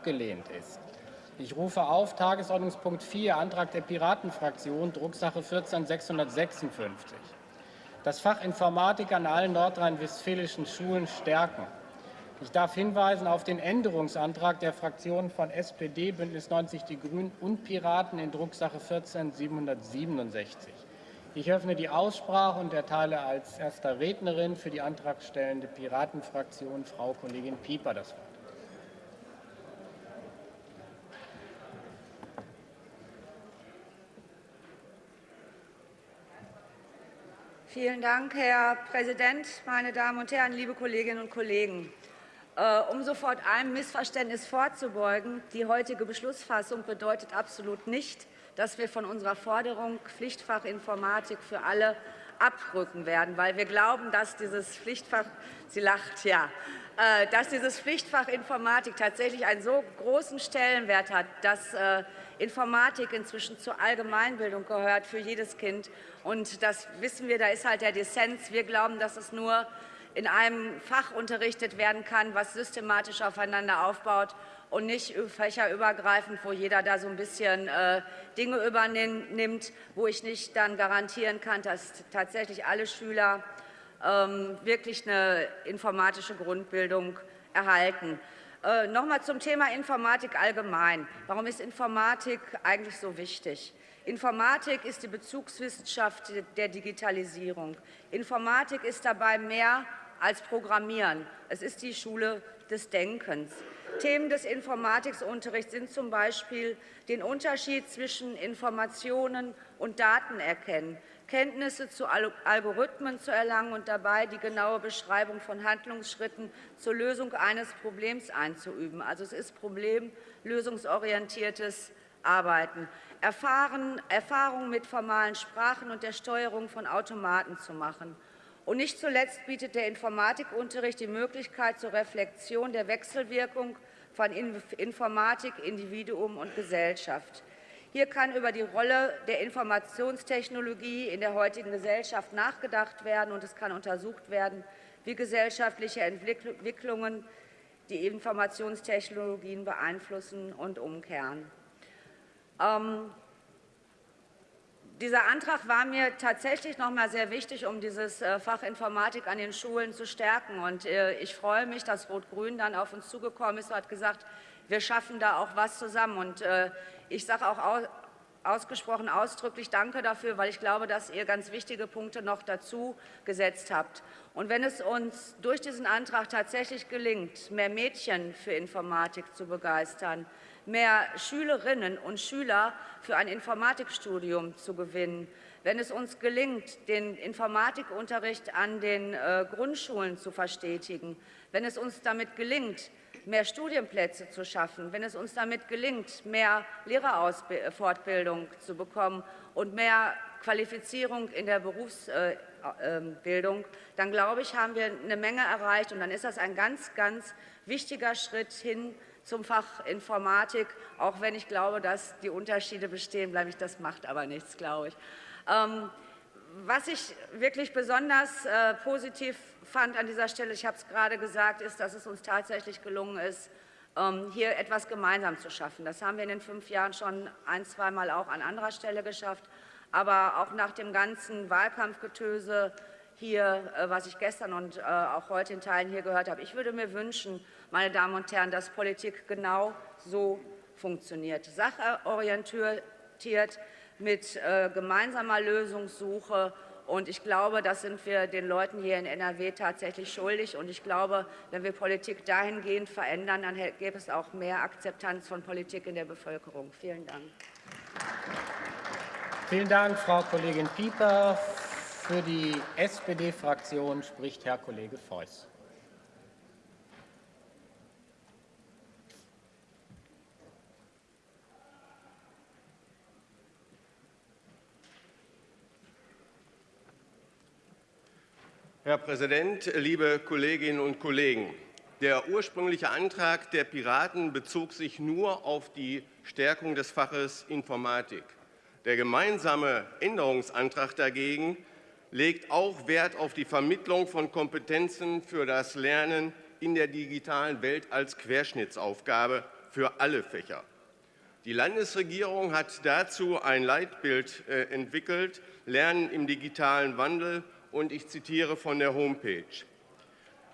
abgelehnt ist. Ich rufe auf Tagesordnungspunkt 4, Antrag der Piratenfraktion, Drucksache 14656. Das Fach Informatik an allen nordrhein-westfälischen Schulen stärken. Ich darf hinweisen auf den Änderungsantrag der Fraktionen von SPD, Bündnis 90 Die Grünen und Piraten in Drucksache 14767. Ich öffne die Aussprache und erteile als erster Rednerin für die antragstellende Piratenfraktion Frau Kollegin Pieper das Wort. Vielen Dank, Herr Präsident, meine Damen und Herren, liebe Kolleginnen und Kollegen! Äh, um sofort einem Missverständnis vorzubeugen, die heutige Beschlussfassung bedeutet absolut nicht, dass wir von unserer Forderung Pflichtfach Informatik für alle abrücken werden, weil wir glauben, dass dieses Pflichtfach, sie lacht, ja, äh, dass dieses Pflichtfach Informatik tatsächlich einen so großen Stellenwert hat, dass äh, Informatik inzwischen zur Allgemeinbildung gehört für jedes Kind. Und das wissen wir, da ist halt der Dissens. Wir glauben, dass es nur in einem Fach unterrichtet werden kann, was systematisch aufeinander aufbaut und nicht fächerübergreifend, wo jeder da so ein bisschen äh, Dinge übernimmt, wo ich nicht dann garantieren kann, dass tatsächlich alle Schüler ähm, wirklich eine informatische Grundbildung erhalten. Äh, noch einmal zum Thema Informatik allgemein. Warum ist Informatik eigentlich so wichtig? Informatik ist die Bezugswissenschaft der Digitalisierung. Informatik ist dabei mehr als Programmieren. Es ist die Schule des Denkens. Themen des Informatikunterrichts sind zum Beispiel den Unterschied zwischen Informationen und Daten erkennen, Kenntnisse zu Algorithmen zu erlangen und dabei die genaue Beschreibung von Handlungsschritten zur Lösung eines Problems einzuüben. Also es ist problemlösungsorientiertes Arbeiten. Erfahren, Erfahrungen mit formalen Sprachen und der Steuerung von Automaten zu machen. Und nicht zuletzt bietet der Informatikunterricht die Möglichkeit zur Reflexion der Wechselwirkung von Informatik, Individuum und Gesellschaft. Hier kann über die Rolle der Informationstechnologie in der heutigen Gesellschaft nachgedacht werden, und es kann untersucht werden, wie gesellschaftliche Entwicklungen die Informationstechnologien beeinflussen und umkehren. Ähm, dieser Antrag war mir tatsächlich noch einmal sehr wichtig, um dieses äh, Fach Informatik an den Schulen zu stärken. Und äh, ich freue mich, dass Rot-Grün dann auf uns zugekommen ist und hat gesagt, wir schaffen da auch was zusammen. Und äh, ich sage auch ausgesprochen ausdrücklich Danke dafür, weil ich glaube, dass ihr ganz wichtige Punkte noch dazu gesetzt habt. Und wenn es uns durch diesen Antrag tatsächlich gelingt, mehr Mädchen für Informatik zu begeistern, mehr Schülerinnen und Schüler für ein Informatikstudium zu gewinnen. Wenn es uns gelingt, den Informatikunterricht an den äh, Grundschulen zu verstetigen, wenn es uns damit gelingt, mehr Studienplätze zu schaffen, wenn es uns damit gelingt, mehr Lehrerfortbildung zu bekommen und mehr Qualifizierung in der Berufsbildung, dann glaube ich, haben wir eine Menge erreicht. Und dann ist das ein ganz, ganz wichtiger Schritt hin zum Fach Informatik, auch wenn ich glaube, dass die Unterschiede bestehen bleiben. Das macht aber nichts, glaube ich. Was ich wirklich besonders äh, positiv fand an dieser Stelle, ich habe es gerade gesagt, ist, dass es uns tatsächlich gelungen ist, ähm, hier etwas gemeinsam zu schaffen. Das haben wir in den fünf Jahren schon ein, zweimal auch an anderer Stelle geschafft. Aber auch nach dem ganzen Wahlkampfgetöse hier, äh, was ich gestern und äh, auch heute in Teilen hier gehört habe, ich würde mir wünschen, meine Damen und Herren, dass Politik genau so funktioniert. Sachorientiert, mit äh, gemeinsamer Lösungssuche. Und ich glaube, das sind wir den Leuten hier in NRW tatsächlich schuldig. Und ich glaube, wenn wir Politik dahingehend verändern, dann gäbe es auch mehr Akzeptanz von Politik in der Bevölkerung. Vielen Dank. Vielen Dank, Frau Kollegin Pieper. Für die SPD-Fraktion spricht Herr Kollege Feuß. Herr Präsident, liebe Kolleginnen und Kollegen! Der ursprüngliche Antrag der Piraten bezog sich nur auf die Stärkung des Faches Informatik. Der gemeinsame Änderungsantrag dagegen legt auch Wert auf die Vermittlung von Kompetenzen für das Lernen in der digitalen Welt als Querschnittsaufgabe für alle Fächer. Die Landesregierung hat dazu ein Leitbild äh, entwickelt, Lernen im digitalen Wandel, und ich zitiere von der Homepage.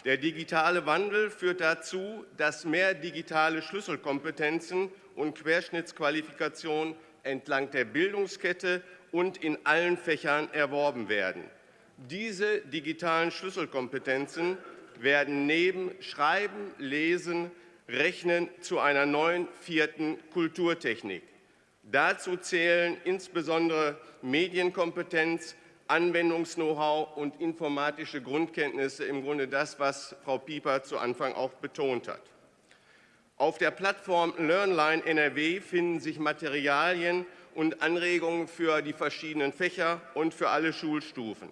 Der digitale Wandel führt dazu, dass mehr digitale Schlüsselkompetenzen und Querschnittsqualifikationen entlang der Bildungskette und in allen Fächern erworben werden. Diese digitalen Schlüsselkompetenzen werden neben Schreiben, Lesen, Rechnen zu einer neuen vierten Kulturtechnik. Dazu zählen insbesondere Medienkompetenz, Anwendungs-Know-how und informatische Grundkenntnisse, im Grunde das, was Frau Pieper zu Anfang auch betont hat. Auf der Plattform LearnLine NRW finden sich Materialien und Anregungen für die verschiedenen Fächer und für alle Schulstufen.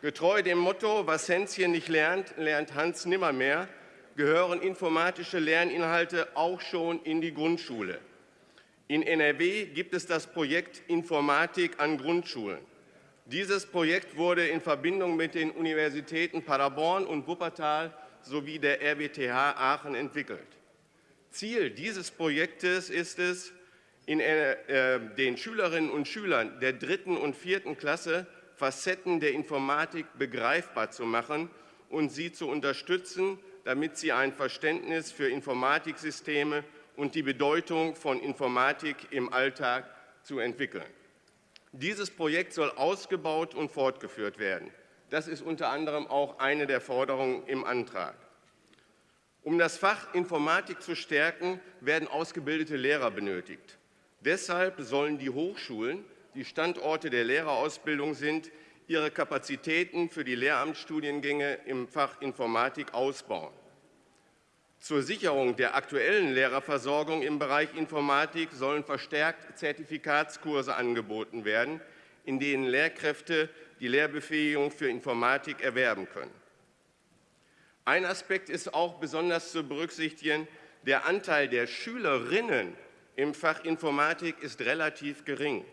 Getreu dem Motto, was Hänschen nicht lernt, lernt Hans nimmermehr, gehören informatische Lerninhalte auch schon in die Grundschule. In NRW gibt es das Projekt Informatik an Grundschulen. Dieses Projekt wurde in Verbindung mit den Universitäten Paderborn und Wuppertal sowie der RWTH Aachen entwickelt. Ziel dieses Projektes ist es, äh, den Schülerinnen und Schülern der dritten und vierten Klasse Facetten der Informatik begreifbar zu machen und sie zu unterstützen, damit sie ein Verständnis für Informatiksysteme und die Bedeutung von Informatik im Alltag zu entwickeln. Dieses Projekt soll ausgebaut und fortgeführt werden. Das ist unter anderem auch eine der Forderungen im Antrag. Um das Fach Informatik zu stärken, werden ausgebildete Lehrer benötigt. Deshalb sollen die Hochschulen, die Standorte der Lehrerausbildung sind, ihre Kapazitäten für die Lehramtsstudiengänge im Fach Informatik ausbauen. Zur Sicherung der aktuellen Lehrerversorgung im Bereich Informatik sollen verstärkt Zertifikatskurse angeboten werden, in denen Lehrkräfte die Lehrbefähigung für Informatik erwerben können. Ein Aspekt ist auch besonders zu berücksichtigen. Der Anteil der Schülerinnen im Fach Informatik ist relativ gering.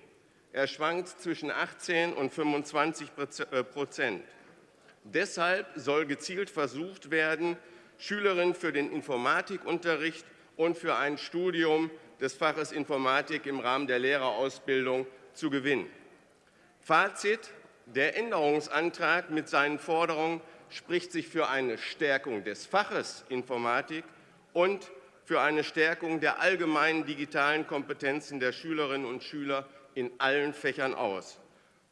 Er schwankt zwischen 18 und 25 äh, Prozent. Deshalb soll gezielt versucht werden, Schülerinnen für den Informatikunterricht und für ein Studium des Faches Informatik im Rahmen der Lehrerausbildung zu gewinnen. Fazit. Der Änderungsantrag mit seinen Forderungen spricht sich für eine Stärkung des Faches Informatik und für eine Stärkung der allgemeinen digitalen Kompetenzen der Schülerinnen und Schüler in allen Fächern aus.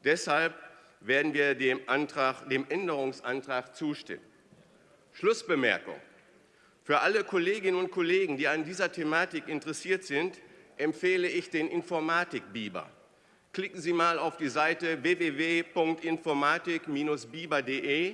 Deshalb werden wir dem, Antrag, dem Änderungsantrag zustimmen. Schlussbemerkung. Für alle Kolleginnen und Kollegen, die an dieser Thematik interessiert sind, empfehle ich den Informatik-Biber. Klicken Sie mal auf die Seite www.informatik-biber.de.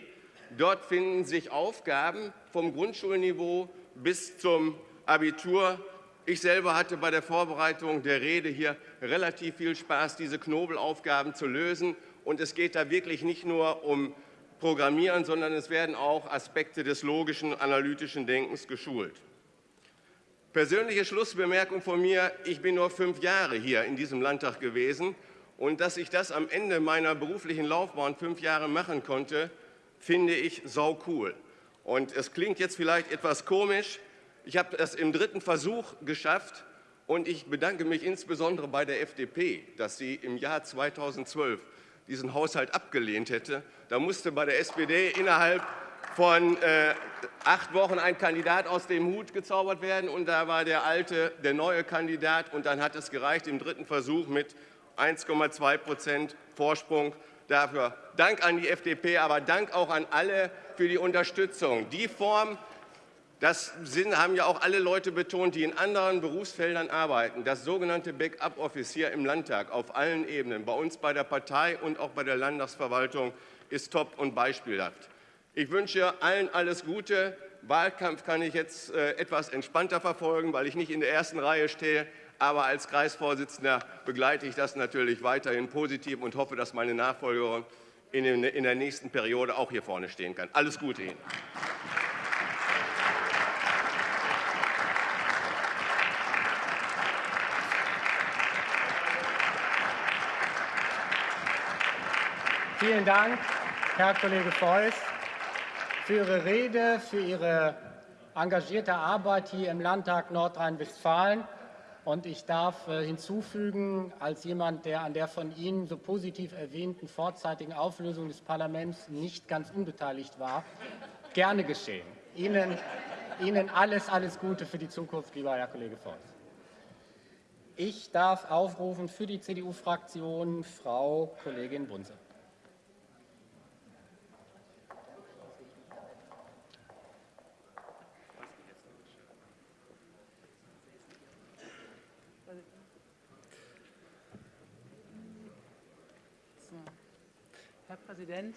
Dort finden sich Aufgaben vom Grundschulniveau bis zum Abitur ich selber hatte bei der Vorbereitung der Rede hier relativ viel Spaß, diese Knobelaufgaben zu lösen. Und es geht da wirklich nicht nur um Programmieren, sondern es werden auch Aspekte des logischen, analytischen Denkens geschult. Persönliche Schlussbemerkung von mir, ich bin nur fünf Jahre hier in diesem Landtag gewesen und dass ich das am Ende meiner beruflichen Laufbahn fünf Jahre machen konnte, finde ich sau cool. Und es klingt jetzt vielleicht etwas komisch, ich habe es im dritten Versuch geschafft und ich bedanke mich insbesondere bei der FDP, dass sie im Jahr 2012 diesen Haushalt abgelehnt hätte. Da musste bei der SPD innerhalb von äh, acht Wochen ein Kandidat aus dem Hut gezaubert werden und da war der alte, der neue Kandidat und dann hat es gereicht im dritten Versuch mit 1,2 Prozent Vorsprung. Dafür Dank an die FDP, aber Dank auch an alle für die Unterstützung. Die Form das haben ja auch alle Leute betont, die in anderen Berufsfeldern arbeiten. Das sogenannte Backup-Office hier im Landtag auf allen Ebenen, bei uns bei der Partei und auch bei der Landtagsverwaltung, ist top und beispielhaft. Ich wünsche allen alles Gute. Wahlkampf kann ich jetzt äh, etwas entspannter verfolgen, weil ich nicht in der ersten Reihe stehe. Aber als Kreisvorsitzender begleite ich das natürlich weiterhin positiv und hoffe, dass meine Nachfolgerin in der nächsten Periode auch hier vorne stehen kann. Alles Gute Ihnen. Vielen Dank, Herr Kollege Feuß, für Ihre Rede, für Ihre engagierte Arbeit hier im Landtag Nordrhein-Westfalen. Und ich darf äh, hinzufügen, als jemand, der an der von Ihnen so positiv erwähnten vorzeitigen Auflösung des Parlaments nicht ganz unbeteiligt war, gerne geschehen. Ihnen, Ihnen alles, alles Gute für die Zukunft, lieber Herr Kollege Voss. Ich darf aufrufen für die CDU-Fraktion Frau Kollegin Bunse. Herr Präsident.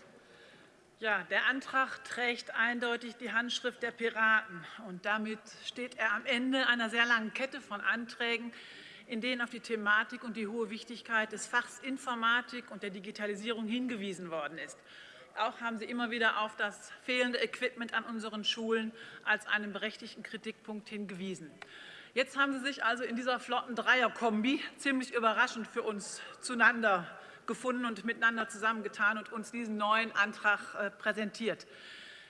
Ja, der Antrag trägt eindeutig die Handschrift der Piraten. Und damit steht er am Ende einer sehr langen Kette von Anträgen, in denen auf die Thematik und die hohe Wichtigkeit des Fachs Informatik und der Digitalisierung hingewiesen worden ist. Auch haben Sie immer wieder auf das fehlende Equipment an unseren Schulen als einen berechtigten Kritikpunkt hingewiesen. Jetzt haben Sie sich also in dieser flotten Dreierkombi ziemlich überraschend für uns zueinander gefunden und miteinander zusammengetan und uns diesen neuen Antrag äh, präsentiert.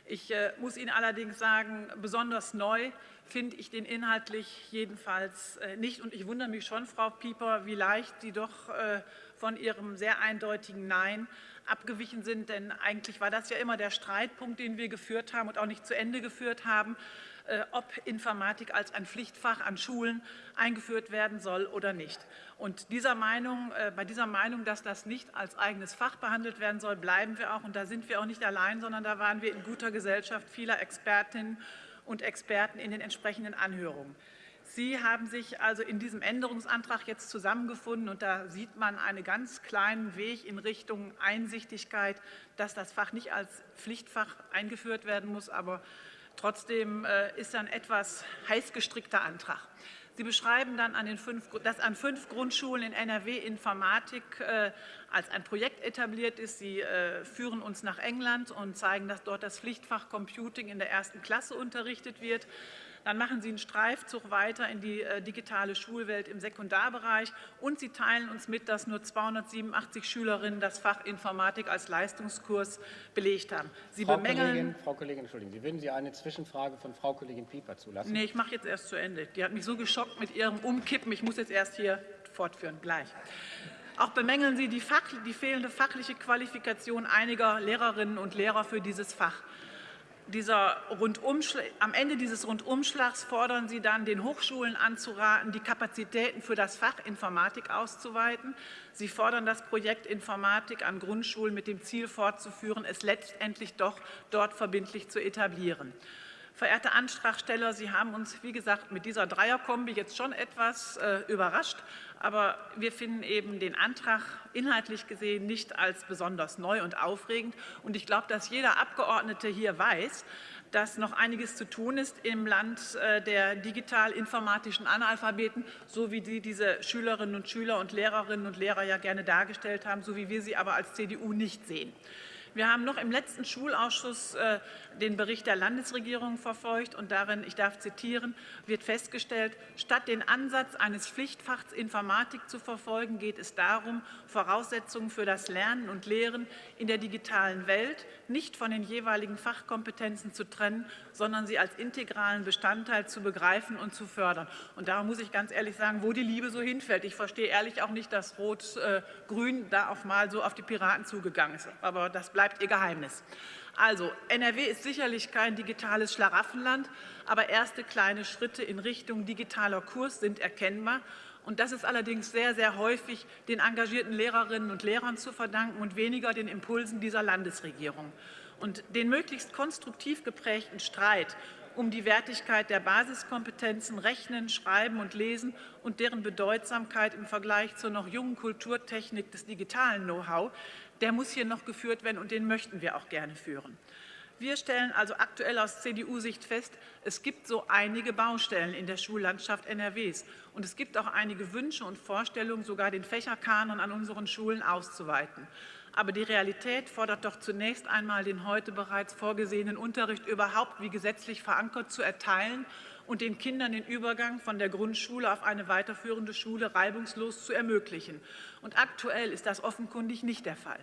Ich äh, muss Ihnen allerdings sagen, besonders neu finde ich den inhaltlich jedenfalls äh, nicht. Und ich wundere mich schon, Frau Pieper, wie leicht Sie doch von Ihrem sehr eindeutigen Nein abgewichen sind. Denn eigentlich war das ja immer der Streitpunkt, den wir geführt haben und auch nicht zu Ende geführt haben. Äh, ob Informatik als ein Pflichtfach an Schulen eingeführt werden soll oder nicht. Und dieser Meinung, äh, bei dieser Meinung, dass das nicht als eigenes Fach behandelt werden soll, bleiben wir auch. Und da sind wir auch nicht allein, sondern da waren wir in guter Gesellschaft vieler Expertinnen und Experten in den entsprechenden Anhörungen. Sie haben sich also in diesem Änderungsantrag jetzt zusammengefunden, und da sieht man einen ganz kleinen Weg in Richtung Einsichtigkeit, dass das Fach nicht als Pflichtfach eingeführt werden muss, aber Trotzdem äh, ist ein etwas heiß gestrickter Antrag. Sie beschreiben dann, dass an fünf Grundschulen in NRW Informatik äh, als ein Projekt etabliert ist. Sie äh, führen uns nach England und zeigen, dass dort das Pflichtfach Computing in der ersten Klasse unterrichtet wird. Dann machen Sie einen Streifzug weiter in die äh, digitale Schulwelt im Sekundarbereich und Sie teilen uns mit, dass nur 287 Schülerinnen das Fach Informatik als Leistungskurs belegt haben. Sie Frau bemängeln Kollegin, Frau Kollegin, Entschuldigen Sie, würden Sie eine Zwischenfrage von Frau Kollegin Pieper zulassen? Nee, ich mache jetzt erst zu Ende. Die hat mich so geschockt mit ihrem Umkippen. Ich muss jetzt erst hier fortführen. Gleich. Auch bemängeln Sie die, die fehlende fachliche Qualifikation einiger Lehrerinnen und Lehrer für dieses Fach dieser am Ende dieses Rundumschlags fordern Sie dann, den Hochschulen anzuraten, die Kapazitäten für das Fach Informatik auszuweiten. Sie fordern das Projekt Informatik an Grundschulen mit dem Ziel fortzuführen, es letztendlich doch dort verbindlich zu etablieren. Verehrte Antragsteller, Sie haben uns, wie gesagt, mit dieser Dreierkombi jetzt schon etwas äh, überrascht. Aber wir finden eben den Antrag inhaltlich gesehen nicht als besonders neu und aufregend. Und ich glaube, dass jeder Abgeordnete hier weiß, dass noch einiges zu tun ist im Land äh, der digital-informatischen Analphabeten, so wie die diese Schülerinnen und Schüler und Lehrerinnen und Lehrer ja gerne dargestellt haben, so wie wir sie aber als CDU nicht sehen. Wir haben noch im letzten Schulausschuss äh, den Bericht der Landesregierung verfolgt und darin, ich darf zitieren, wird festgestellt, statt den Ansatz eines Pflichtfachs Informatik zu verfolgen, geht es darum, Voraussetzungen für das Lernen und Lehren in der digitalen Welt nicht von den jeweiligen Fachkompetenzen zu trennen, sondern sie als integralen Bestandteil zu begreifen und zu fördern. Und da muss ich ganz ehrlich sagen, wo die Liebe so hinfällt. Ich verstehe ehrlich auch nicht, dass Rot-Grün äh, da auf mal so auf die Piraten zugegangen ist. Aber das bleibt bleibt Ihr Geheimnis. Also, NRW ist sicherlich kein digitales Schlaraffenland, aber erste kleine Schritte in Richtung digitaler Kurs sind erkennbar. Und das ist allerdings sehr, sehr häufig den engagierten Lehrerinnen und Lehrern zu verdanken und weniger den Impulsen dieser Landesregierung. Und den möglichst konstruktiv geprägten Streit um die Wertigkeit der Basiskompetenzen Rechnen, Schreiben und Lesen und deren Bedeutsamkeit im Vergleich zur noch jungen Kulturtechnik des digitalen Know-how, der muss hier noch geführt werden und den möchten wir auch gerne führen. Wir stellen also aktuell aus CDU-Sicht fest, es gibt so einige Baustellen in der Schullandschaft NRWs. Und es gibt auch einige Wünsche und Vorstellungen, sogar den Fächerkanon an unseren Schulen auszuweiten. Aber die Realität fordert doch zunächst einmal, den heute bereits vorgesehenen Unterricht überhaupt wie gesetzlich verankert zu erteilen und den Kindern den Übergang von der Grundschule auf eine weiterführende Schule reibungslos zu ermöglichen. Und aktuell ist das offenkundig nicht der Fall.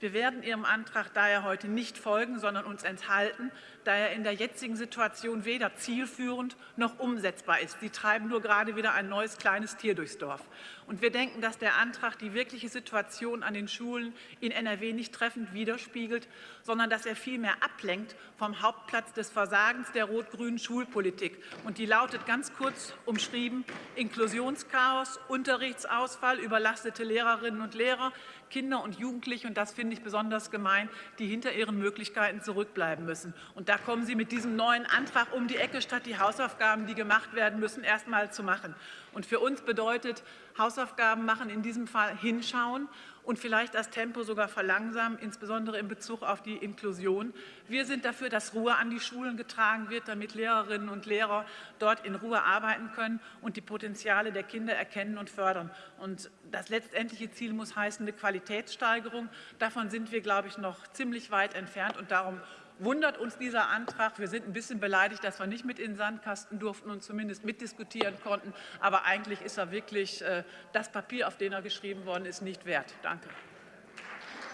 Wir werden Ihrem Antrag daher heute nicht folgen, sondern uns enthalten, da er in der jetzigen Situation weder zielführend noch umsetzbar ist. Sie treiben nur gerade wieder ein neues kleines Tier durchs Dorf. Und wir denken, dass der Antrag die wirkliche Situation an den Schulen in NRW nicht treffend widerspiegelt, sondern dass er vielmehr ablenkt vom Hauptplatz des Versagens der rot-grünen Schulpolitik. Und die lautet ganz kurz umschrieben Inklusionschaos, Unterrichtsausfall, überlastete Lehrerinnen und Lehrer, Kinder und Jugendliche, und das finde ich besonders gemein, die hinter ihren Möglichkeiten zurückbleiben müssen. Und da kommen Sie mit diesem neuen Antrag um die Ecke, statt die Hausaufgaben, die gemacht werden müssen, erst einmal zu machen. Und für uns bedeutet Hausaufgaben machen in diesem Fall hinschauen und vielleicht das Tempo sogar verlangsamen, insbesondere in Bezug auf die Inklusion. Wir sind dafür, dass Ruhe an die Schulen getragen wird, damit Lehrerinnen und Lehrer dort in Ruhe arbeiten können und die Potenziale der Kinder erkennen und fördern. Und das letztendliche Ziel muss heißen eine Qualitätssteigerung. Davon sind wir, glaube ich, noch ziemlich weit entfernt. Und darum wundert uns dieser Antrag. Wir sind ein bisschen beleidigt, dass wir nicht mit in den Sandkasten durften und zumindest mitdiskutieren konnten. Aber eigentlich ist er wirklich äh, das Papier, auf dem er geschrieben worden ist, nicht wert. Danke.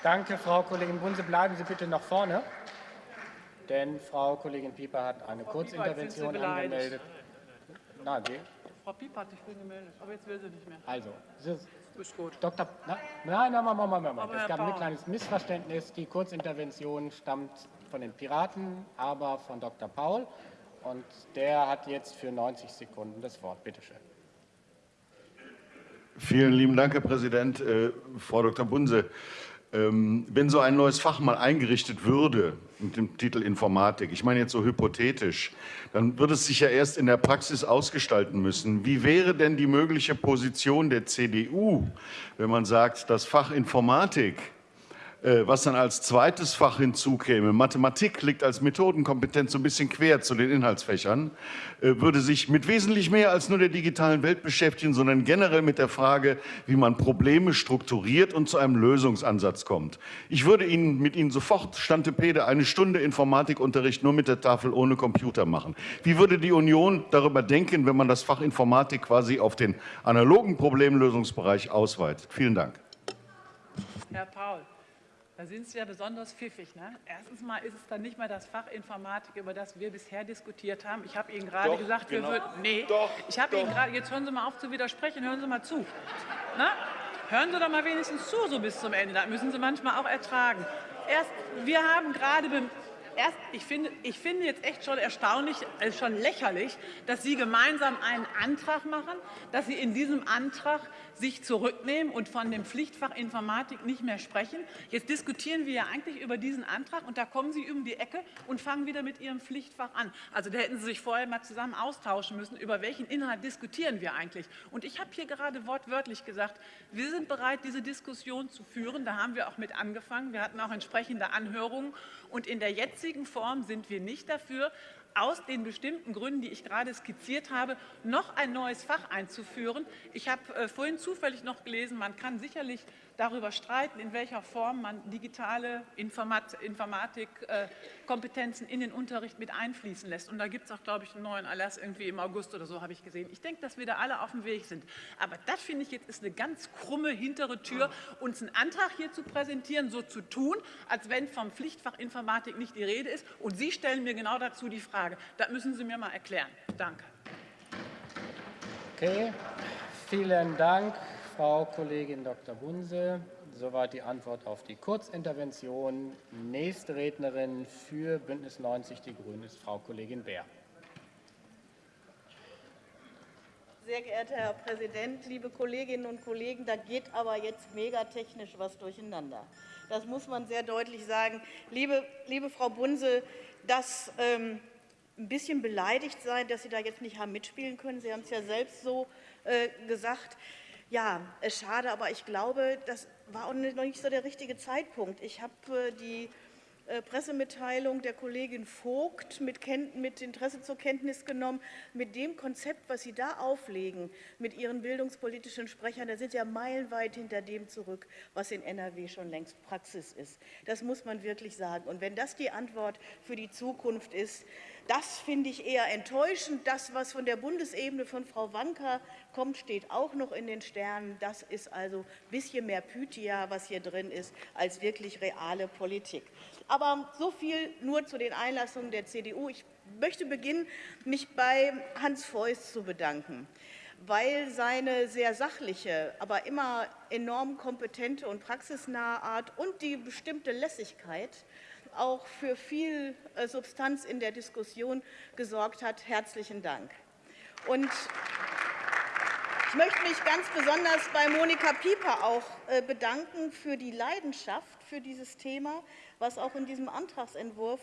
Danke, Frau Kollegin Bunse. Bleiben Sie bitte noch vorne, denn Frau Kollegin Pieper hat eine Frau Kurzintervention Pieper, angemeldet. Nein, die, Frau Pieper hat sich vorhin gemeldet, aber jetzt will sie nicht mehr. also, Sie- Ist gut. Dr. Na, nein, nein, Moment, Moment, Moment. Es gab ein kleines Missverständnis. Die Kurzintervention stammt von den Piraten, aber von Dr. Paul. Und der hat jetzt für 90 Sekunden das Wort. Bitte schön. Vielen lieben Dank, Herr Präsident. Äh, Frau Dr. Bunse, ähm, wenn so ein neues Fach mal eingerichtet würde mit dem Titel Informatik, ich meine jetzt so hypothetisch, dann würde es sich ja erst in der Praxis ausgestalten müssen. Wie wäre denn die mögliche Position der CDU, wenn man sagt, das Fach Informatik was dann als zweites Fach hinzukäme, Mathematik liegt als Methodenkompetenz so ein bisschen quer zu den Inhaltsfächern, äh, würde sich mit wesentlich mehr als nur der digitalen Welt beschäftigen, sondern generell mit der Frage, wie man Probleme strukturiert und zu einem Lösungsansatz kommt. Ich würde Ihnen mit Ihnen sofort, Stantepede, eine Stunde Informatikunterricht nur mit der Tafel ohne Computer machen. Wie würde die Union darüber denken, wenn man das Fach Informatik quasi auf den analogen Problemlösungsbereich ausweitet? Vielen Dank. Herr Paul, da sind Sie ja besonders pfiffig. Ne? Erstens mal ist es dann nicht mehr das Fach Informatik, über das wir bisher diskutiert haben. Ich habe Ihnen gerade Doch, gesagt, genau. wir würden. Nee, Doch, ich habe. Ihnen gerade. Jetzt hören Sie mal auf zu widersprechen, hören Sie mal zu. Na? Hören Sie doch mal wenigstens zu, so bis zum Ende. Das müssen Sie manchmal auch ertragen. Erst, wir haben gerade. Erst, ich, finde, ich finde jetzt echt schon erstaunlich, äh, schon lächerlich, dass Sie gemeinsam einen Antrag machen, dass Sie in diesem Antrag sich zurücknehmen und von dem Pflichtfach Informatik nicht mehr sprechen. Jetzt diskutieren wir ja eigentlich über diesen Antrag und da kommen Sie um die Ecke und fangen wieder mit Ihrem Pflichtfach an. Also da hätten Sie sich vorher mal zusammen austauschen müssen, über welchen Inhalt diskutieren wir eigentlich. Und ich habe hier gerade wortwörtlich gesagt, wir sind bereit, diese Diskussion zu führen. Da haben wir auch mit angefangen. Wir hatten auch entsprechende Anhörungen. Und in der jetzigen Form sind wir nicht dafür, aus den bestimmten Gründen, die ich gerade skizziert habe, noch ein neues Fach einzuführen. Ich habe äh, vorhin zufällig noch gelesen, man kann sicherlich darüber streiten, in welcher Form man digitale Informat Informatikkompetenzen in den Unterricht mit einfließen lässt. Und da gibt es auch, glaube ich, einen neuen Erlass irgendwie im August oder so, habe ich gesehen. Ich denke, dass wir da alle auf dem Weg sind. Aber das finde ich jetzt ist eine ganz krumme hintere Tür, uns einen Antrag hier zu präsentieren, so zu tun, als wenn vom Pflichtfach Informatik nicht die Rede ist. Und Sie stellen mir genau dazu die Frage. Das müssen Sie mir mal erklären. Danke. Okay, vielen Dank, Frau Kollegin Dr. Bunse. Soweit die Antwort auf die Kurzintervention. Nächste Rednerin für Bündnis 90 Die Grünen ist Frau Kollegin Bär. Sehr geehrter Herr Präsident, liebe Kolleginnen und Kollegen, da geht aber jetzt megatechnisch was durcheinander. Das muss man sehr deutlich sagen. Liebe, liebe Frau Bunse, das ähm, ein bisschen beleidigt sein, dass Sie da jetzt nicht haben mitspielen können. Sie haben es ja selbst so äh, gesagt. Ja, äh, schade, aber ich glaube, das war auch noch nicht so der richtige Zeitpunkt. Ich habe äh, die äh, Pressemitteilung der Kollegin Vogt mit, mit Interesse zur Kenntnis genommen. Mit dem Konzept, was Sie da auflegen, mit Ihren bildungspolitischen Sprechern, da sind Sie ja meilenweit hinter dem zurück, was in NRW schon längst Praxis ist. Das muss man wirklich sagen. Und wenn das die Antwort für die Zukunft ist, Das finde ich eher enttäuschend. Das, was von der Bundesebene von Frau Wanka kommt, steht auch noch in den Sternen. Das ist also ein bisschen mehr Pythia, was hier drin ist, als wirklich reale Politik. Aber so viel nur zu den Einlassungen der CDU. Ich möchte beginnen, mich bei Hans Feuß zu bedanken weil seine sehr sachliche, aber immer enorm kompetente und praxisnahe Art und die bestimmte Lässigkeit auch für viel äh, Substanz in der Diskussion gesorgt hat. Herzlichen Dank. Und ich möchte mich ganz besonders bei Monika Pieper auch äh, bedanken für die Leidenschaft für dieses Thema, was auch in diesem Antragsentwurf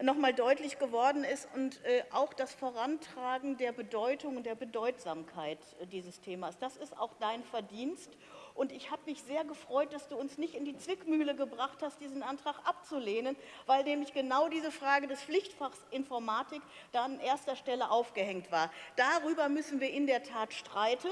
noch einmal deutlich geworden ist und äh, auch das Vorantragen der Bedeutung und der Bedeutsamkeit dieses Themas. Das ist auch dein Verdienst. Und ich habe mich sehr gefreut, dass du uns nicht in die Zwickmühle gebracht hast, diesen Antrag abzulehnen, weil nämlich genau diese Frage des Pflichtfachs Informatik da an erster Stelle aufgehängt war. Darüber müssen wir in der Tat streiten.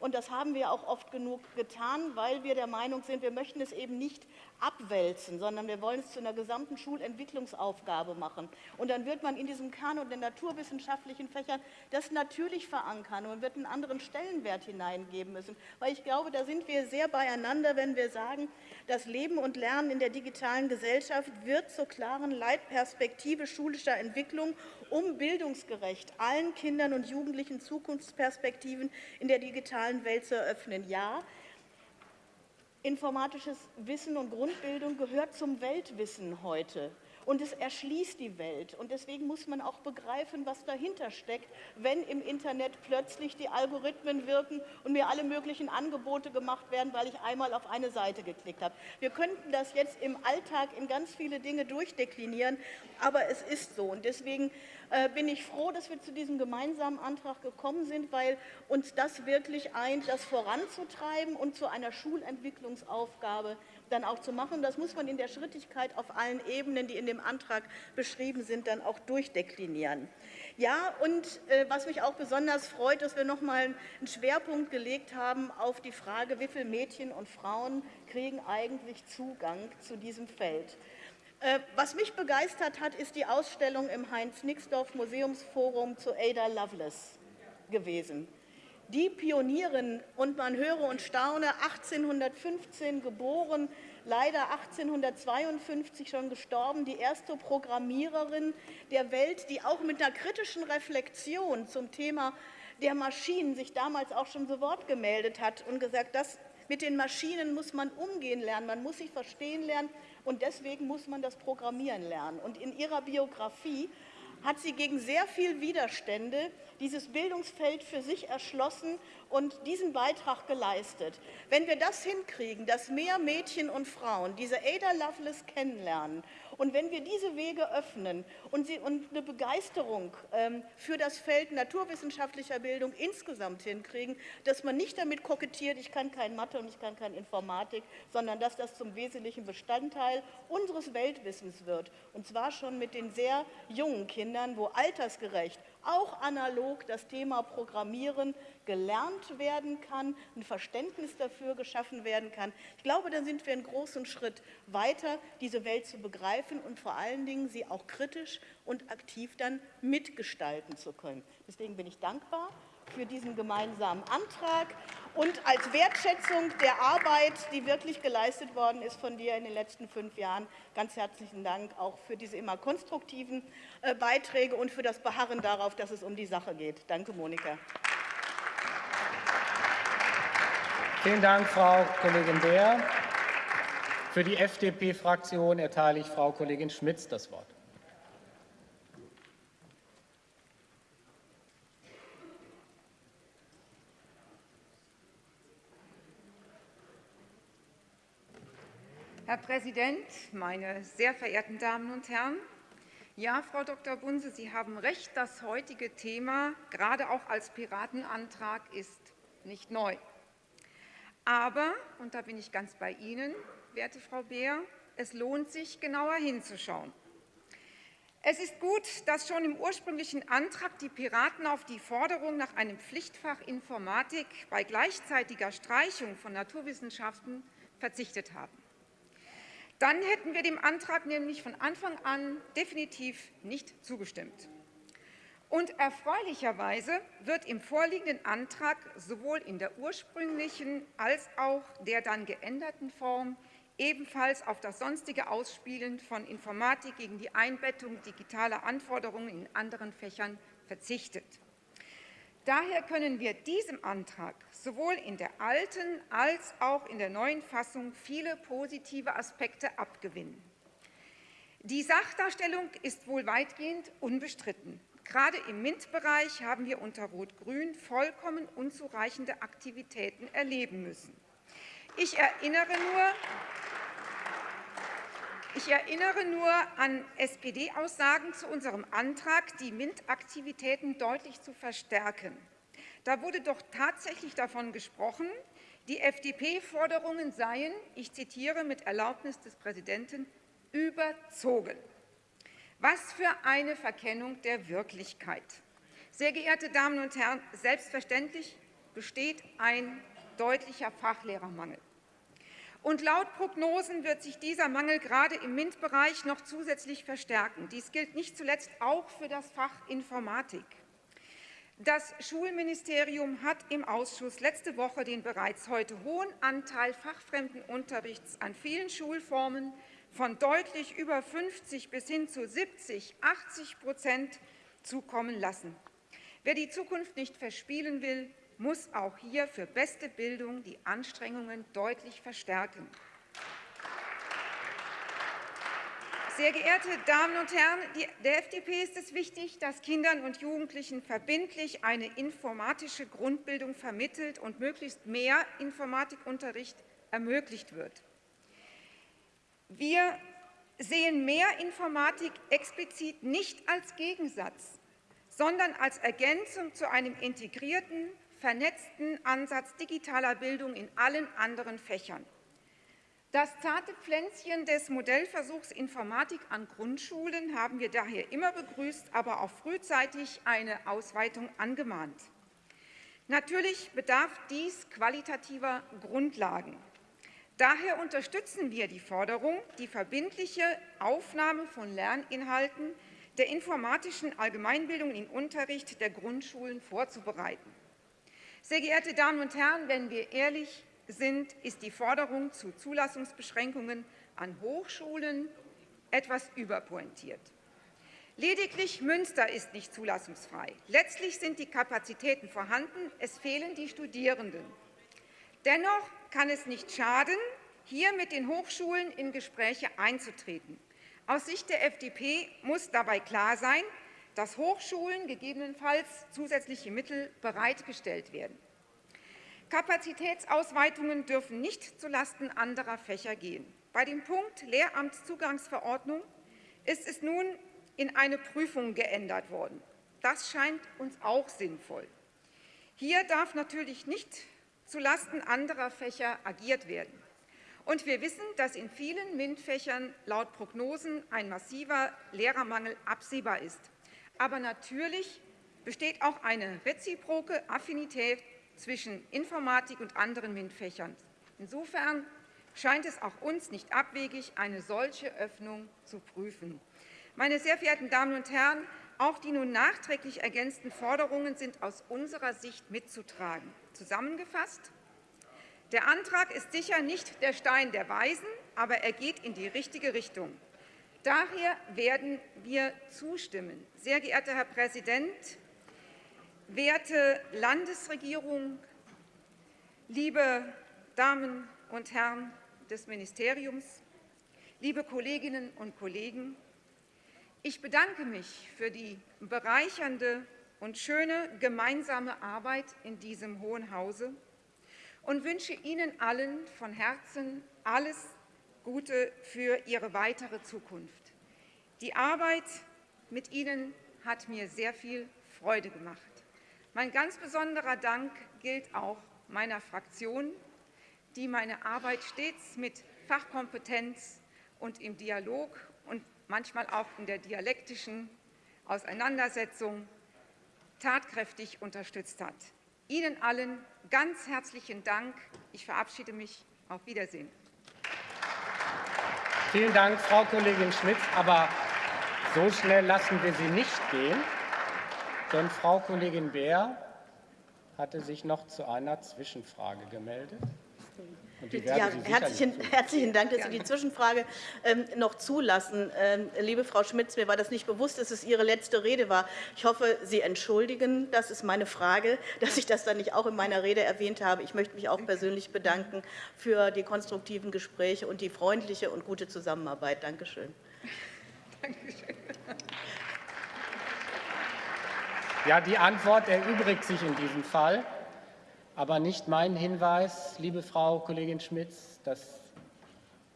Und das haben wir auch oft genug getan, weil wir der Meinung sind, wir möchten es eben nicht abwälzen, sondern wir wollen es zu einer gesamten Schulentwicklungsaufgabe machen. Und dann wird man in diesem Kanon der naturwissenschaftlichen Fächern das natürlich verankern und wird einen anderen Stellenwert hineingeben müssen. Weil ich glaube, da sind wir sehr beieinander, wenn wir sagen, das Leben und Lernen in der digitalen Gesellschaft wird zur klaren Leitperspektive schulischer Entwicklung, um bildungsgerecht allen Kindern und Jugendlichen Zukunftsperspektiven in der digitalen Welt zu eröffnen. Ja, informatisches Wissen und Grundbildung gehört zum Weltwissen heute und es erschließt die Welt. Und deswegen muss man auch begreifen, was dahinter steckt, wenn im Internet plötzlich die Algorithmen wirken und mir alle möglichen Angebote gemacht werden, weil ich einmal auf eine Seite geklickt habe. Wir könnten das jetzt im Alltag in ganz viele Dinge durchdeklinieren, aber es ist so. Und deswegen bin ich froh, dass wir zu diesem gemeinsamen Antrag gekommen sind, weil uns das wirklich eint, das voranzutreiben und zu einer Schulentwicklungsaufgabe dann auch zu machen. Das muss man in der Schrittigkeit auf allen Ebenen, die in dem Antrag beschrieben sind, dann auch durchdeklinieren. Ja, und äh, was mich auch besonders freut, dass wir noch einmal einen Schwerpunkt gelegt haben auf die Frage, wie viele Mädchen und Frauen kriegen eigentlich Zugang zu diesem Feld. Äh, was mich begeistert hat, ist die Ausstellung im Heinz-Nixdorf-Museumsforum zu Ada Lovelace gewesen. Die Pionierin, und man höre und staune, 1815 geboren, leider 1852 schon gestorben, die erste Programmiererin der Welt, die auch mit einer kritischen Reflexion zum Thema der Maschinen sich damals auch schon zu Wort gemeldet hat und gesagt, dass mit den Maschinen muss man umgehen lernen, man muss sich verstehen lernen und deswegen muss man das Programmieren lernen. Und in ihrer Biografie hat sie gegen sehr viel Widerstände dieses Bildungsfeld für sich erschlossen und diesen Beitrag geleistet. Wenn wir das hinkriegen, dass mehr Mädchen und Frauen diese Ada Lovelace kennenlernen und wenn wir diese Wege öffnen und, sie, und eine Begeisterung ähm, für das Feld naturwissenschaftlicher Bildung insgesamt hinkriegen, dass man nicht damit kokettiert, ich kann kein Mathe und ich kann keine Informatik, sondern dass das zum wesentlichen Bestandteil unseres Weltwissens wird. Und zwar schon mit den sehr jungen Kindern, wo altersgerecht auch analog das Thema Programmieren gelernt werden kann, ein Verständnis dafür geschaffen werden kann. Ich glaube, da sind wir einen großen Schritt weiter, diese Welt zu begreifen und vor allen Dingen sie auch kritisch und aktiv dann mitgestalten zu können. Deswegen bin ich dankbar für diesen gemeinsamen Antrag und als Wertschätzung der Arbeit, die wirklich geleistet worden ist von dir in den letzten fünf Jahren, ganz herzlichen Dank auch für diese immer konstruktiven äh, Beiträge und für das Beharren darauf, dass es um die Sache geht. Danke, Monika. Vielen Dank, Frau Kollegin Beer. Für die FDP-Fraktion erteile ich Frau Kollegin Schmitz das Wort. Herr Präsident, meine sehr verehrten Damen und Herren! Ja, Frau Dr. Bunse, Sie haben recht, das heutige Thema, gerade auch als Piratenantrag, ist nicht neu. Aber, und da bin ich ganz bei Ihnen, werte Frau Beer, es lohnt sich, genauer hinzuschauen. Es ist gut, dass schon im ursprünglichen Antrag die Piraten auf die Forderung nach einem Pflichtfach Informatik bei gleichzeitiger Streichung von Naturwissenschaften verzichtet haben. Dann hätten wir dem Antrag nämlich von Anfang an definitiv nicht zugestimmt. Und erfreulicherweise wird im vorliegenden Antrag sowohl in der ursprünglichen als auch der dann geänderten Form ebenfalls auf das sonstige Ausspielen von Informatik gegen die Einbettung digitaler Anforderungen in anderen Fächern verzichtet. Daher können wir diesem Antrag sowohl in der alten als auch in der neuen Fassung viele positive Aspekte abgewinnen. Die Sachdarstellung ist wohl weitgehend unbestritten. Gerade im MINT-Bereich haben wir unter Rot-Grün vollkommen unzureichende Aktivitäten erleben müssen. Ich erinnere nur, ich erinnere nur an SPD-Aussagen zu unserem Antrag, die MINT-Aktivitäten deutlich zu verstärken. Da wurde doch tatsächlich davon gesprochen, die FDP-Forderungen seien, ich zitiere mit Erlaubnis des Präsidenten, überzogen. Was für eine Verkennung der Wirklichkeit. Sehr geehrte Damen und Herren, selbstverständlich besteht ein deutlicher Fachlehrermangel. Und laut Prognosen wird sich dieser Mangel gerade im MINT-Bereich noch zusätzlich verstärken. Dies gilt nicht zuletzt auch für das Fach Informatik. Das Schulministerium hat im Ausschuss letzte Woche den bereits heute hohen Anteil fachfremden Unterrichts an vielen Schulformen von deutlich über 50 bis hin zu 70, 80 Prozent zukommen lassen. Wer die Zukunft nicht verspielen will, muss auch hier für beste Bildung die Anstrengungen deutlich verstärken. Sehr geehrte Damen und Herren, der FDP ist es wichtig, dass Kindern und Jugendlichen verbindlich eine informatische Grundbildung vermittelt und möglichst mehr Informatikunterricht ermöglicht wird. Wir sehen mehr Informatik explizit nicht als Gegensatz, sondern als Ergänzung zu einem integrierten, vernetzten Ansatz digitaler Bildung in allen anderen Fächern. Das zarte Pflänzchen des Modellversuchs Informatik an Grundschulen haben wir daher immer begrüßt, aber auch frühzeitig eine Ausweitung angemahnt. Natürlich bedarf dies qualitativer Grundlagen. Daher unterstützen wir die Forderung, die verbindliche Aufnahme von Lerninhalten der informatischen Allgemeinbildung in Unterricht der Grundschulen vorzubereiten. Sehr geehrte Damen und Herren, wenn wir ehrlich sind, ist die Forderung zu Zulassungsbeschränkungen an Hochschulen etwas überpointiert. Lediglich Münster ist nicht zulassungsfrei. Letztlich sind die Kapazitäten vorhanden, es fehlen die Studierenden. Dennoch kann es nicht schaden, hier mit den Hochschulen in Gespräche einzutreten. Aus Sicht der FDP muss dabei klar sein, dass Hochschulen gegebenenfalls zusätzliche Mittel bereitgestellt werden. Kapazitätsausweitungen dürfen nicht zulasten anderer Fächer gehen. Bei dem Punkt Lehramtszugangsverordnung ist es nun in eine Prüfung geändert worden. Das scheint uns auch sinnvoll. Hier darf natürlich nicht zulasten anderer Fächer agiert werden. Und wir wissen, dass in vielen MINT-Fächern laut Prognosen ein massiver Lehrermangel absehbar ist. Aber natürlich besteht auch eine reziproke Affinität zwischen Informatik und anderen MINT-Fächern. Insofern scheint es auch uns nicht abwegig, eine solche Öffnung zu prüfen. Meine sehr verehrten Damen und Herren, auch die nun nachträglich ergänzten Forderungen sind aus unserer Sicht mitzutragen. Zusammengefasst, der Antrag ist sicher nicht der Stein der Weisen, aber er geht in die richtige Richtung. Daher werden wir zustimmen. Sehr geehrter Herr Präsident, werte Landesregierung, liebe Damen und Herren des Ministeriums, liebe Kolleginnen und Kollegen, ich bedanke mich für die bereichernde und schöne gemeinsame Arbeit in diesem Hohen Hause und wünsche Ihnen allen von Herzen alles Gute für Ihre weitere Zukunft. Die Arbeit mit Ihnen hat mir sehr viel Freude gemacht. Mein ganz besonderer Dank gilt auch meiner Fraktion, die meine Arbeit stets mit Fachkompetenz und im Dialog und manchmal auch in der dialektischen Auseinandersetzung tatkräftig unterstützt hat. Ihnen allen ganz herzlichen Dank. Ich verabschiede mich. Auf Wiedersehen. Vielen Dank, Frau Kollegin Schmitz. Aber so schnell lassen wir Sie nicht gehen, denn Frau Kollegin Beer hatte sich noch zu einer Zwischenfrage gemeldet. Ja, herzlichen, herzlichen, Dank, dass Sie die Zwischenfrage ähm, noch zulassen. Ähm, liebe Frau Schmitz, mir war das nicht bewusst, dass es Ihre letzte Rede war. Ich hoffe, Sie entschuldigen, das ist meine Frage, dass ich das dann nicht auch in meiner Rede erwähnt habe. Ich möchte mich auch persönlich bedanken für die konstruktiven Gespräche und die freundliche und gute Zusammenarbeit. Danke schön. Dankeschön. Ja, die Antwort erübrigt sich in diesem Fall aber nicht mein Hinweis, liebe Frau Kollegin Schmitz, dass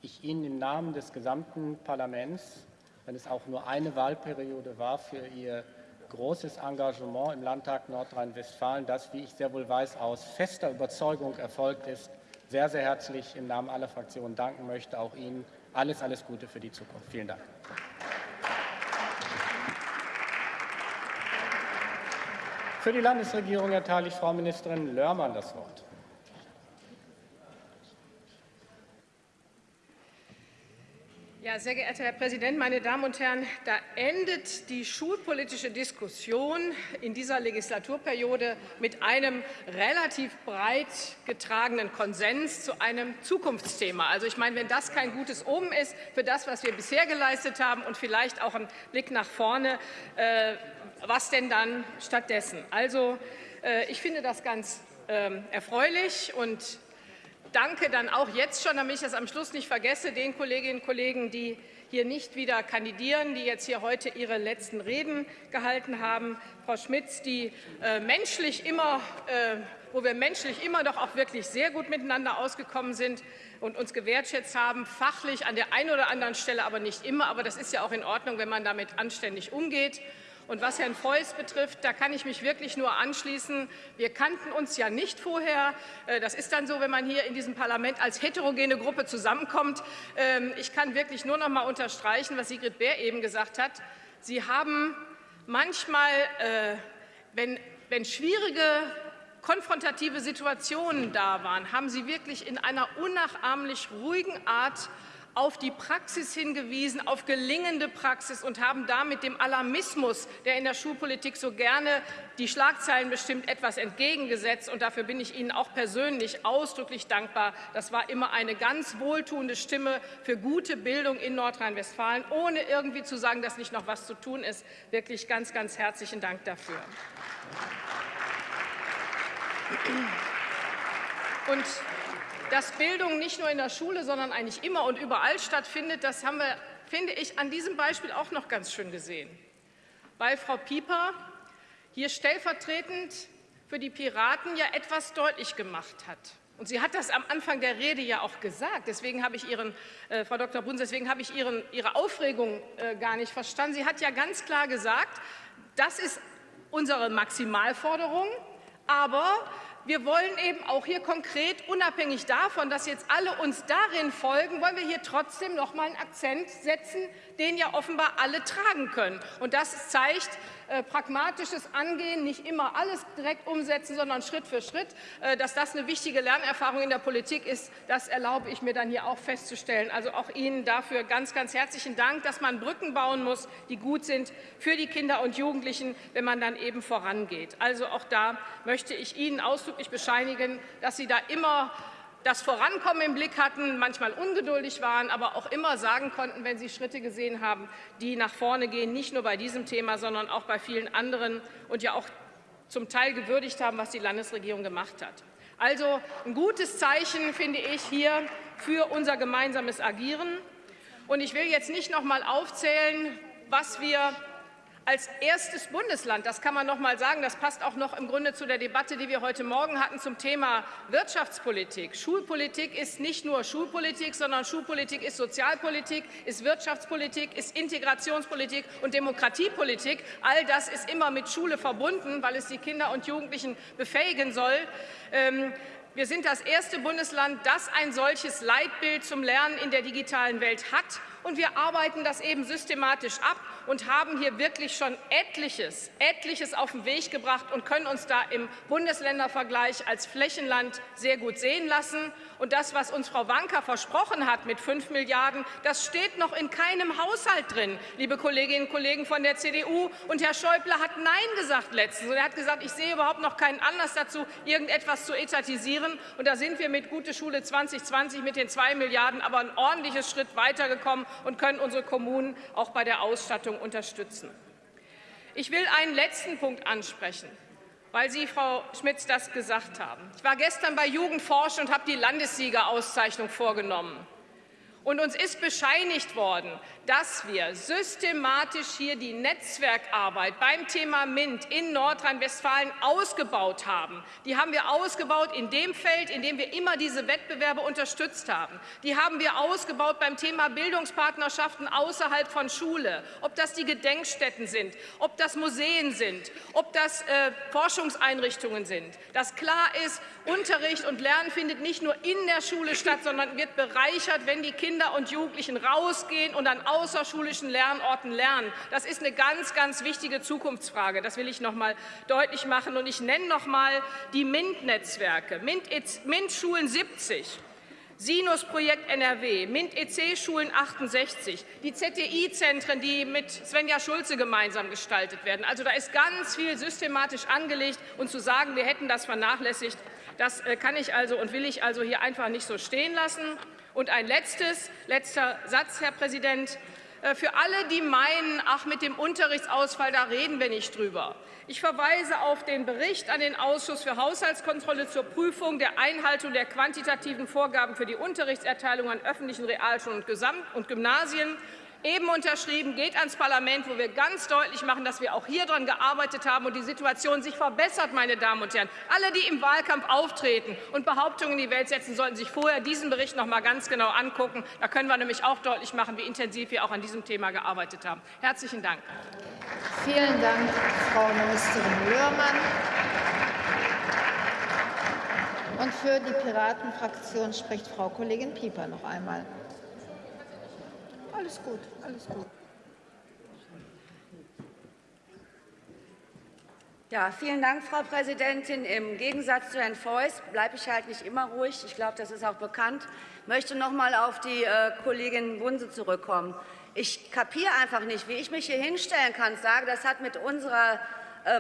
ich Ihnen im Namen des gesamten Parlaments, wenn es auch nur eine Wahlperiode war, für Ihr großes Engagement im Landtag Nordrhein-Westfalen, das, wie ich sehr wohl weiß, aus fester Überzeugung erfolgt ist, sehr, sehr herzlich im Namen aller Fraktionen danken möchte. Auch Ihnen alles, alles Gute für die Zukunft. Vielen Dank. Für die Landesregierung erteile ich Frau Ministerin Lörmann das Wort. Ja, sehr geehrter Herr Präsident, meine Damen und Herren! Da endet die schulpolitische Diskussion in dieser Legislaturperiode mit einem relativ breit getragenen Konsens zu einem Zukunftsthema. Also ich meine, wenn das kein gutes Omen ist für das, was wir bisher geleistet haben und vielleicht auch ein Blick nach vorne, äh, was denn dann stattdessen? Also, äh, ich finde das ganz ähm, erfreulich und danke dann auch jetzt schon, damit ich das am Schluss nicht vergesse, den Kolleginnen und Kollegen, die hier nicht wieder kandidieren, die jetzt hier heute ihre letzten Reden gehalten haben. Frau Schmitz, die äh, menschlich immer, äh, wo wir menschlich immer doch auch wirklich sehr gut miteinander ausgekommen sind und uns gewertschätzt haben, fachlich an der einen oder anderen Stelle, aber nicht immer. Aber das ist ja auch in Ordnung, wenn man damit anständig umgeht. Und was Herrn Feuß betrifft, da kann ich mich wirklich nur anschließen. Wir kannten uns ja nicht vorher. Äh, das ist dann so, wenn man hier in diesem Parlament als heterogene Gruppe zusammenkommt. Ähm, ich kann wirklich nur noch mal unterstreichen, was Sigrid Bär eben gesagt hat. Sie haben manchmal, äh, wenn, wenn schwierige konfrontative Situationen da waren, haben Sie wirklich in einer unnachahmlich ruhigen Art auf die Praxis hingewiesen, auf gelingende Praxis und haben damit dem Alarmismus, der in der Schulpolitik so gerne die Schlagzeilen bestimmt, etwas entgegengesetzt. Und dafür bin ich Ihnen auch persönlich ausdrücklich dankbar. Das war immer eine ganz wohltuende Stimme für gute Bildung in Nordrhein-Westfalen, ohne irgendwie zu sagen, dass nicht noch was zu tun ist. Wirklich ganz, ganz herzlichen Dank dafür. Und dass Bildung nicht nur in der Schule, sondern eigentlich immer und überall stattfindet, das haben wir, finde ich, an diesem Beispiel auch noch ganz schön gesehen. Weil Frau Pieper hier stellvertretend für die Piraten ja etwas deutlich gemacht hat. Und sie hat das am Anfang der Rede ja auch gesagt. Deswegen habe ich Ihren, äh, Frau Dr. Bunz, deswegen habe ich Ihren, Ihre Aufregung äh, gar nicht verstanden. Sie hat ja ganz klar gesagt, das ist unsere Maximalforderung, aber wir wollen eben auch hier konkret, unabhängig davon, dass jetzt alle uns darin folgen, wollen wir hier trotzdem noch mal einen Akzent setzen, den ja offenbar alle tragen können. Und das zeigt äh, pragmatisches Angehen, nicht immer alles direkt umsetzen, sondern Schritt für Schritt. Äh, dass das eine wichtige Lernerfahrung in der Politik ist, das erlaube ich mir dann hier auch festzustellen. Also auch Ihnen dafür ganz, ganz herzlichen Dank, dass man Brücken bauen muss, die gut sind für die Kinder und Jugendlichen, wenn man dann eben vorangeht. Also auch da möchte ich Ihnen ausdrücklich bescheinigen, dass Sie da immer das Vorankommen im Blick hatten, manchmal ungeduldig waren, aber auch immer sagen konnten, wenn sie Schritte gesehen haben, die nach vorne gehen, nicht nur bei diesem Thema, sondern auch bei vielen anderen und ja auch zum Teil gewürdigt haben, was die Landesregierung gemacht hat. Also ein gutes Zeichen, finde ich, hier für unser gemeinsames Agieren. Und ich will jetzt nicht noch mal aufzählen, was wir als erstes Bundesland, das kann man noch mal sagen, das passt auch noch im Grunde zu der Debatte, die wir heute Morgen hatten zum Thema Wirtschaftspolitik. Schulpolitik ist nicht nur Schulpolitik, sondern Schulpolitik ist Sozialpolitik, ist Wirtschaftspolitik, ist Integrationspolitik und Demokratiepolitik. All das ist immer mit Schule verbunden, weil es die Kinder und Jugendlichen befähigen soll. Ähm, wir sind das erste Bundesland, das ein solches Leitbild zum Lernen in der digitalen Welt hat Und wir arbeiten das eben systematisch ab und haben hier wirklich schon etliches, etliches auf den Weg gebracht und können uns da im Bundesländervergleich als Flächenland sehr gut sehen lassen. Und das, was uns Frau Wanka versprochen hat mit 5 Milliarden, das steht noch in keinem Haushalt drin, liebe Kolleginnen und Kollegen von der CDU. Und Herr Schäuble hat Nein gesagt letztens. Und er hat gesagt, ich sehe überhaupt noch keinen Anlass dazu, irgendetwas zu etatisieren. Und da sind wir mit Gute Schule 2020 mit den 2 Milliarden aber ein ordentliches Schritt weitergekommen und können unsere Kommunen auch bei der Ausstattung unterstützen. Ich will einen letzten Punkt ansprechen weil Sie, Frau Schmitz, das gesagt haben. Ich war gestern bei Jugendforsch und habe die Landessiegerauszeichnung vorgenommen. Und uns ist bescheinigt worden, dass wir systematisch hier die Netzwerkarbeit beim Thema MINT in Nordrhein-Westfalen ausgebaut haben. Die haben wir ausgebaut in dem Feld, in dem wir immer diese Wettbewerbe unterstützt haben. Die haben wir ausgebaut beim Thema Bildungspartnerschaften außerhalb von Schule, ob das die Gedenkstätten sind, ob das Museen sind, ob das äh, Forschungseinrichtungen sind. Dass klar ist, Unterricht und Lernen findet nicht nur in der Schule statt, sondern wird bereichert, wenn die Kinder und Jugendlichen rausgehen und an außerschulischen Lernorten lernen. Das ist eine ganz, ganz wichtige Zukunftsfrage. Das will ich noch mal deutlich machen. Und ich nenne noch mal die MINT-Netzwerke. MINT-Schulen 70. Sinus-Projekt NRW, MINT-EC-Schulen 68, die ZTI-Zentren, die mit Svenja Schulze gemeinsam gestaltet werden. Also da ist ganz viel systematisch angelegt. Und zu sagen, wir hätten das vernachlässigt, das äh, kann ich also und will ich also hier einfach nicht so stehen lassen. Und ein letztes, letzter Satz, Herr Präsident. Äh, für alle, die meinen, ach, mit dem Unterrichtsausfall, da reden wir nicht drüber. Ich verweise auf den Bericht an den Ausschuss für Haushaltskontrolle zur Prüfung der Einhaltung der quantitativen Vorgaben für die Unterrichtserteilung an öffentlichen Realschulen und Gymnasien eben unterschrieben, geht ans Parlament, wo wir ganz deutlich machen, dass wir auch hier daran gearbeitet haben und die Situation sich verbessert, meine Damen und Herren. Alle, die im Wahlkampf auftreten und Behauptungen in die Welt setzen, sollten sich vorher diesen Bericht noch mal ganz genau angucken. Da können wir nämlich auch deutlich machen, wie intensiv wir auch an diesem Thema gearbeitet haben. Herzlichen Dank. Vielen Dank, Frau Ministerin Löhrmann. Und für die Piratenfraktion spricht Frau Kollegin Pieper noch einmal. Alles gut, alles gut. Ja, vielen Dank, Frau Präsidentin. Im Gegensatz zu Herrn Feuß bleibe ich halt nicht immer ruhig. Ich glaube, das ist auch bekannt. Ich möchte noch mal auf die äh, Kollegin Bunse zurückkommen. Ich kapiere einfach nicht, wie ich mich hier hinstellen kann und sage, das hat mit unserer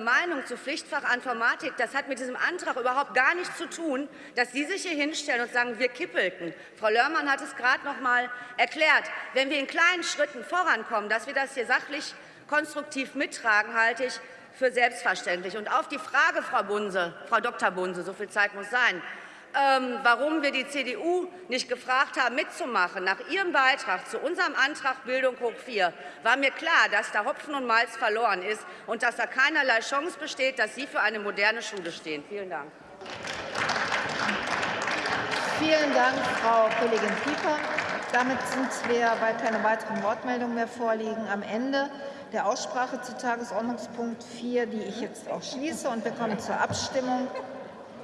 Meinung zu Pflichtfach Informatik, das hat mit diesem Antrag überhaupt gar nichts zu tun, dass Sie sich hier hinstellen und sagen, wir kippelten. Frau Lörmann hat es gerade noch mal erklärt. Wenn wir in kleinen Schritten vorankommen, dass wir das hier sachlich konstruktiv mittragen, halte ich für selbstverständlich. Und auf die Frage, Frau Bunse, Frau Dr. Bunse, so viel Zeit muss sein, warum wir die CDU nicht gefragt haben, mitzumachen. Nach Ihrem Beitrag zu unserem Antrag Bildung hoch 4 war mir klar, dass da Hopfen und Malz verloren ist und dass da keinerlei Chance besteht, dass Sie für eine moderne Schule stehen. Vielen Dank. Vielen Dank, Frau Kollegin Pieper. Damit sind wir, weil keine weiteren Wortmeldungen mehr vorliegen, am Ende der Aussprache zu Tagesordnungspunkt 4, die ich jetzt auch schließe. Und wir kommen zur Abstimmung.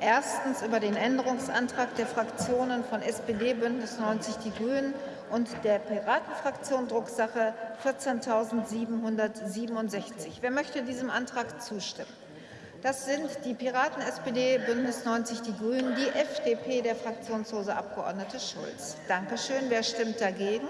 Erstens über den Änderungsantrag der Fraktionen von SPD, Bündnis 90 Die Grünen und der Piratenfraktion Drucksache 14.767. Wer möchte diesem Antrag zustimmen? Das sind die Piraten, SPD, Bündnis 90 Die Grünen, die FDP, der fraktionslose Abgeordnete Schulz. Danke schön. Wer stimmt dagegen?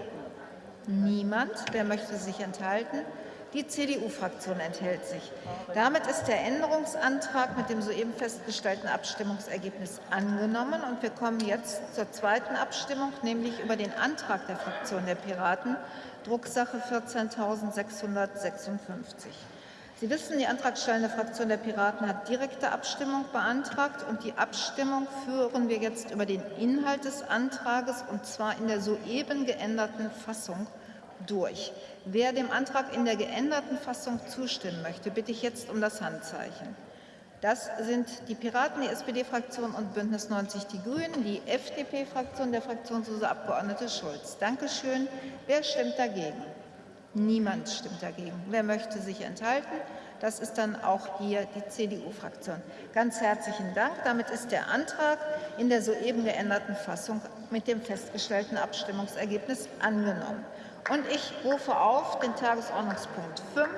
Niemand. Wer möchte sich enthalten? Die CDU-Fraktion enthält sich. Damit ist der Änderungsantrag mit dem soeben festgestellten Abstimmungsergebnis angenommen. Und wir kommen jetzt zur zweiten Abstimmung, nämlich über den Antrag der Fraktion der Piraten, Drucksache 14.656. Sie wissen, die antragstellende Fraktion der Piraten hat direkte Abstimmung beantragt. Und die Abstimmung führen wir jetzt über den Inhalt des Antrages, und zwar in der soeben geänderten Fassung durch. Wer dem Antrag in der geänderten Fassung zustimmen möchte, bitte ich jetzt um das Handzeichen. Das sind die Piraten, die SPD-Fraktion und Bündnis 90 Die Grünen, die FDP-Fraktion, der fraktionslose Abgeordnete Schulz. Danke schön. Wer stimmt dagegen? Niemand stimmt dagegen. Wer möchte sich enthalten? Das ist dann auch hier die CDU-Fraktion. Ganz herzlichen Dank. Damit ist der Antrag in der soeben geänderten Fassung mit dem festgestellten Abstimmungsergebnis angenommen. Und ich rufe auf den Tagesordnungspunkt 5,